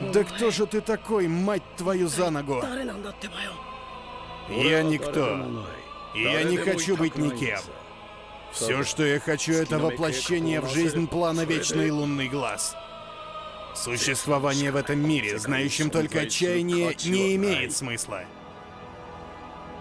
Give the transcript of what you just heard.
Да кто же ты такой, мать твою за ногу? Я никто. И я не хочу быть никем. Все, что я хочу, это воплощение в жизнь плана Вечный Лунный Глаз. Существование в этом мире, знающем только отчаяние, не имеет смысла.